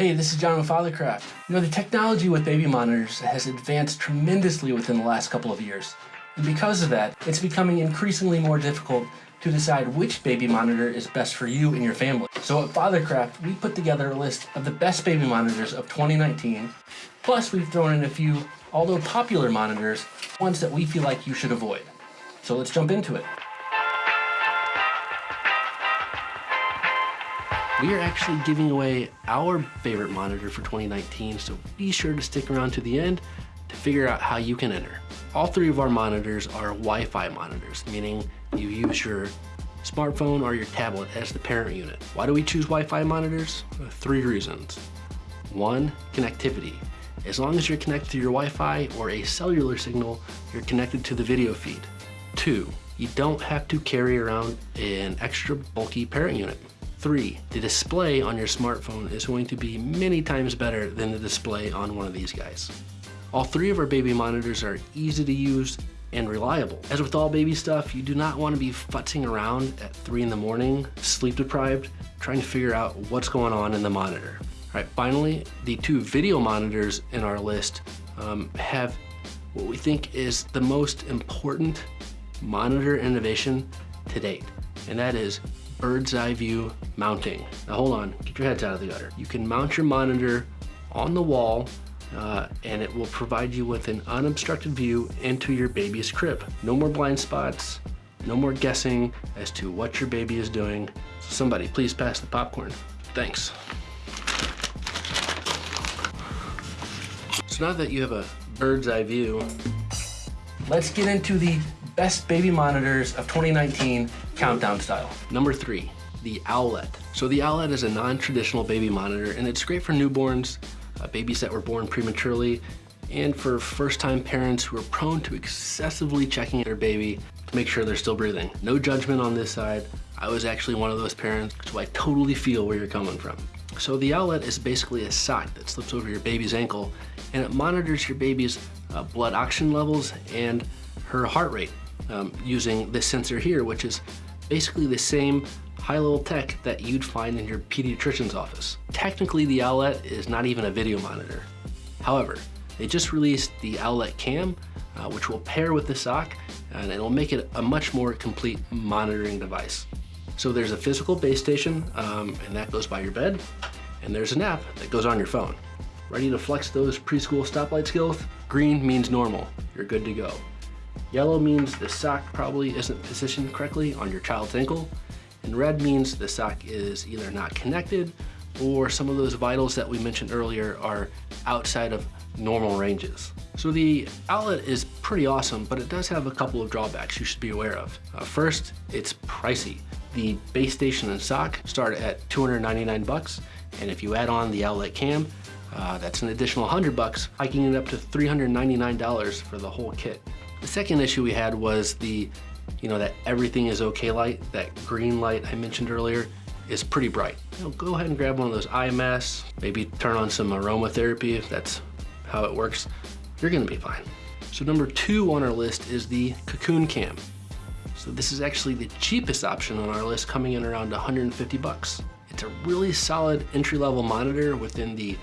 Hey, this is John with Fathercraft. You know, the technology with baby monitors has advanced tremendously within the last couple of years. And because of that, it's becoming increasingly more difficult to decide which baby monitor is best for you and your family. So at Fathercraft, we put together a list of the best baby monitors of 2019. Plus, we've thrown in a few, although popular monitors, ones that we feel like you should avoid. So let's jump into it. We are actually giving away our favorite monitor for 2019, so be sure to stick around to the end to figure out how you can enter. All three of our monitors are Wi-Fi monitors, meaning you use your smartphone or your tablet as the parent unit. Why do we choose Wi-Fi monitors? Uh, three reasons. One, connectivity. As long as you're connected to your Wi-Fi or a cellular signal, you're connected to the video feed. Two, you don't have to carry around an extra bulky parent unit. Three, the display on your smartphone is going to be many times better than the display on one of these guys. All three of our baby monitors are easy to use and reliable. As with all baby stuff, you do not want to be futzing around at three in the morning, sleep deprived, trying to figure out what's going on in the monitor. All right, finally, the two video monitors in our list um, have what we think is the most important monitor innovation to date, and that is bird's eye view mounting. Now hold on, get your heads out of the gutter. You can mount your monitor on the wall uh, and it will provide you with an unobstructed view into your baby's crib. No more blind spots, no more guessing as to what your baby is doing. So somebody please pass the popcorn. Thanks. So now that you have a bird's eye view, let's get into the best baby monitors of 2019 countdown style. Number three, the Owlet. So the Owlet is a non-traditional baby monitor and it's great for newborns, uh, babies that were born prematurely, and for first-time parents who are prone to excessively checking their baby to make sure they're still breathing. No judgment on this side. I was actually one of those parents, so I totally feel where you're coming from. So the Owlet is basically a sock that slips over your baby's ankle and it monitors your baby's uh, blood oxygen levels and her heart rate um, using this sensor here, which is basically the same high-level tech that you'd find in your pediatrician's office. Technically, the Owlet is not even a video monitor. However, they just released the Owlet Cam, uh, which will pair with the sock, and it'll make it a much more complete monitoring device. So there's a physical base station, um, and that goes by your bed, and there's an app that goes on your phone. Ready to flex those preschool stoplight skills? Green means normal, you're good to go. Yellow means the sock probably isn't positioned correctly on your child's ankle, and red means the sock is either not connected or some of those vitals that we mentioned earlier are outside of normal ranges. So the Owlet is pretty awesome, but it does have a couple of drawbacks you should be aware of. Uh, first, it's pricey. The base station and sock start at 299 bucks, and if you add on the Owlet cam, uh, that's an additional 100 bucks, hiking it up to $399 for the whole kit. The second issue we had was the, you know, that everything is okay light, that green light I mentioned earlier is pretty bright. You know, go ahead and grab one of those eye masks, maybe turn on some aromatherapy if that's how it works. You're gonna be fine. So number two on our list is the Cocoon Cam. So this is actually the cheapest option on our list coming in around 150 bucks. It's a really solid entry-level monitor within the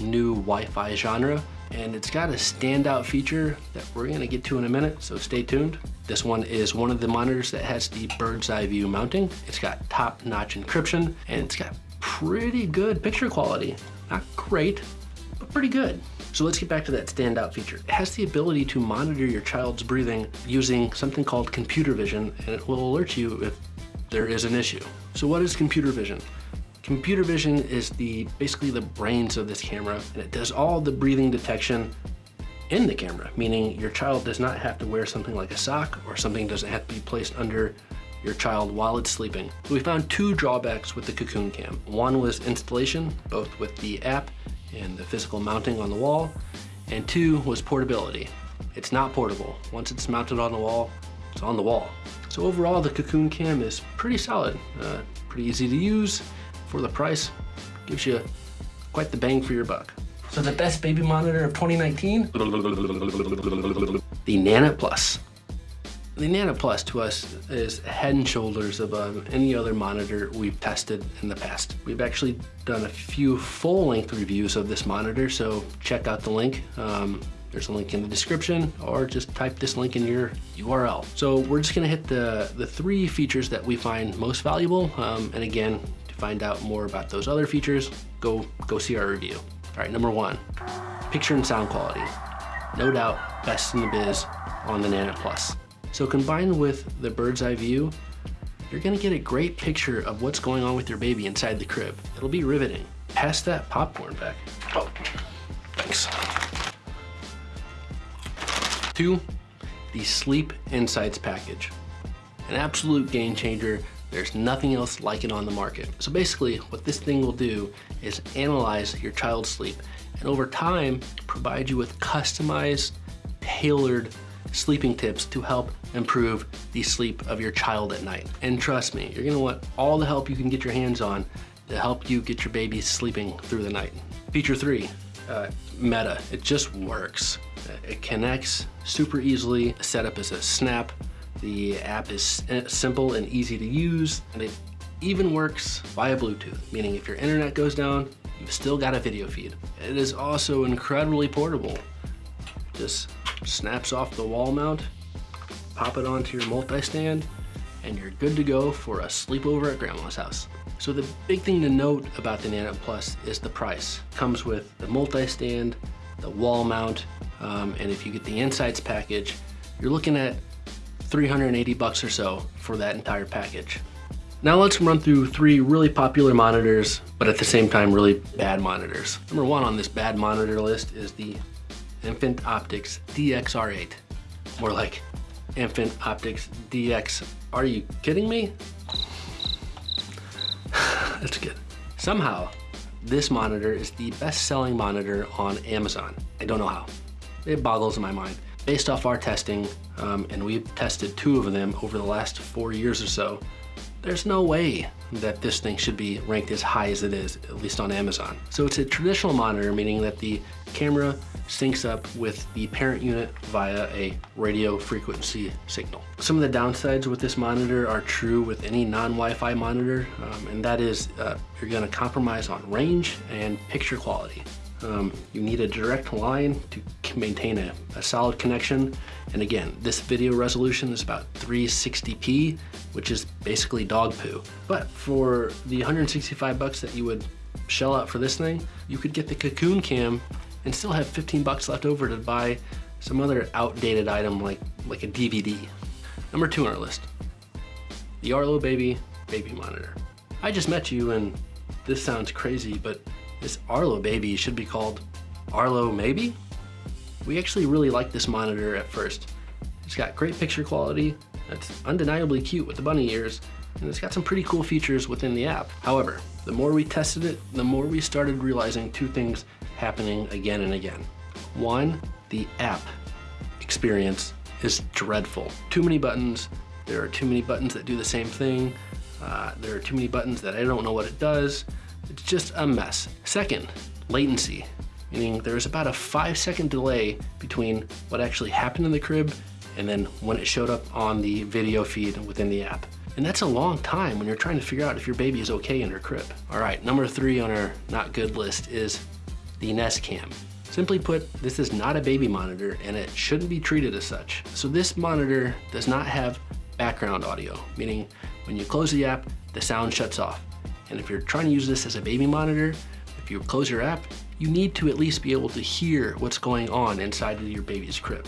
new Wi-Fi genre and it's got a standout feature that we're gonna get to in a minute, so stay tuned. This one is one of the monitors that has the bird's eye view mounting. It's got top-notch encryption, and it's got pretty good picture quality. Not great, but pretty good. So let's get back to that standout feature. It has the ability to monitor your child's breathing using something called computer vision, and it will alert you if there is an issue. So what is computer vision? Computer vision is the basically the brains of this camera and it does all the breathing detection in the camera, meaning your child does not have to wear something like a sock or something doesn't have to be placed under your child while it's sleeping. So we found two drawbacks with the Cocoon Cam. One was installation, both with the app and the physical mounting on the wall, and two was portability. It's not portable. Once it's mounted on the wall, it's on the wall. So overall, the Cocoon Cam is pretty solid, uh, pretty easy to use, for the price, gives you quite the bang for your buck. So the best baby monitor of 2019? The Nanit Plus. The Nanit Plus to us is head and shoulders above any other monitor we've tested in the past. We've actually done a few full-length reviews of this monitor, so check out the link. Um, there's a link in the description or just type this link in your URL. So we're just gonna hit the, the three features that we find most valuable. Um, and again, find out more about those other features, go, go see our review. All right, number one, picture and sound quality. No doubt, best in the biz on the Nanit Plus. So combined with the bird's eye view, you're gonna get a great picture of what's going on with your baby inside the crib. It'll be riveting. Pass that popcorn back. Oh, thanks. Two, the Sleep Insights package. An absolute game changer. There's nothing else like it on the market. So basically what this thing will do is analyze your child's sleep and over time provide you with customized, tailored sleeping tips to help improve the sleep of your child at night. And trust me, you're gonna want all the help you can get your hands on to help you get your baby sleeping through the night. Feature three, uh, Meta, it just works. It connects super easily. Setup is a snap. The app is simple and easy to use, and it even works via Bluetooth, meaning if your internet goes down, you've still got a video feed. It is also incredibly portable. Just snaps off the wall mount, pop it onto your multi-stand, and you're good to go for a sleepover at grandma's house. So the big thing to note about the Nanit Plus is the price. It comes with the multi-stand, the wall mount, um, and if you get the Insights package, you're looking at 380 bucks or so for that entire package. Now let's run through three really popular monitors, but at the same time, really bad monitors. Number one on this bad monitor list is the Infant Optics DXR8. More like Infant Optics DX. Are you kidding me? That's good. Somehow, this monitor is the best-selling monitor on Amazon. I don't know how. It boggles my mind. Based off our testing, um, and we've tested two of them over the last four years or so, there's no way that this thing should be ranked as high as it is, at least on Amazon. So it's a traditional monitor, meaning that the camera syncs up with the parent unit via a radio frequency signal. Some of the downsides with this monitor are true with any non-Wi-Fi monitor, um, and that is uh, you're gonna compromise on range and picture quality. Um, you need a direct line to maintain a, a, solid connection. And again, this video resolution is about 360p, which is basically dog poo. But for the 165 bucks that you would shell out for this thing, you could get the Cocoon Cam and still have 15 bucks left over to buy some other outdated item like, like a DVD. Number two on our list, the Arlo Baby Baby Monitor. I just met you and this sounds crazy, but this Arlo Baby should be called Arlo Maybe? We actually really like this monitor at first. It's got great picture quality, it's undeniably cute with the bunny ears, and it's got some pretty cool features within the app. However, the more we tested it, the more we started realizing two things happening again and again. One, the app experience is dreadful. Too many buttons, there are too many buttons that do the same thing, uh, there are too many buttons that I don't know what it does. It's just a mess. Second, latency, meaning there's about a five second delay between what actually happened in the crib and then when it showed up on the video feed within the app. And that's a long time when you're trying to figure out if your baby is okay in her crib. All right, number three on our not good list is the Nest Cam. Simply put, this is not a baby monitor and it shouldn't be treated as such. So this monitor does not have background audio, meaning when you close the app, the sound shuts off. And if you're trying to use this as a baby monitor, if you close your app, you need to at least be able to hear what's going on inside of your baby's crib.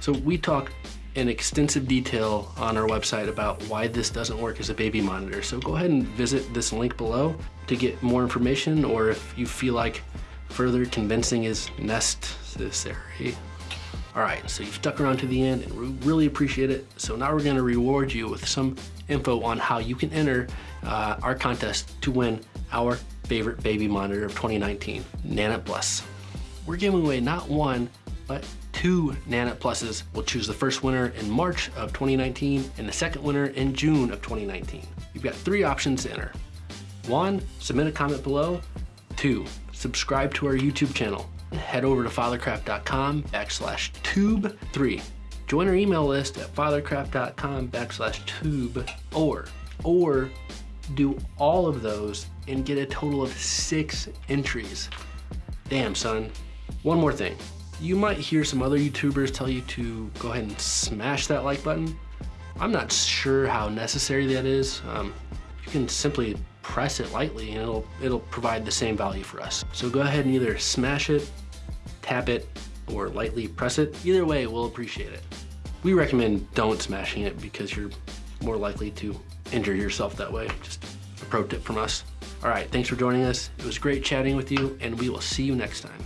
So we talk in extensive detail on our website about why this doesn't work as a baby monitor. So go ahead and visit this link below to get more information or if you feel like further convincing is necessary. All right, so you've stuck around to the end and we really appreciate it. So now we're gonna reward you with some info on how you can enter uh, our contest to win our favorite baby monitor of 2019, Nanit Plus. We're giving away not one, but two Nanit Pluses. We'll choose the first winner in March of 2019 and the second winner in June of 2019. You've got three options to enter. One, submit a comment below. Two, subscribe to our YouTube channel. Head over to fathercraft.com backslash tube. Three, Join our email list at fathercraft.com backslash tube or, or do all of those and get a total of six entries. Damn, son. One more thing. You might hear some other YouTubers tell you to go ahead and smash that like button. I'm not sure how necessary that is. Um, you can simply press it lightly and it'll, it'll provide the same value for us. So go ahead and either smash it, tap it, or lightly press it. Either way, we'll appreciate it. We recommend don't smashing it because you're more likely to injure yourself that way. Just a pro tip from us. All right, thanks for joining us. It was great chatting with you and we will see you next time.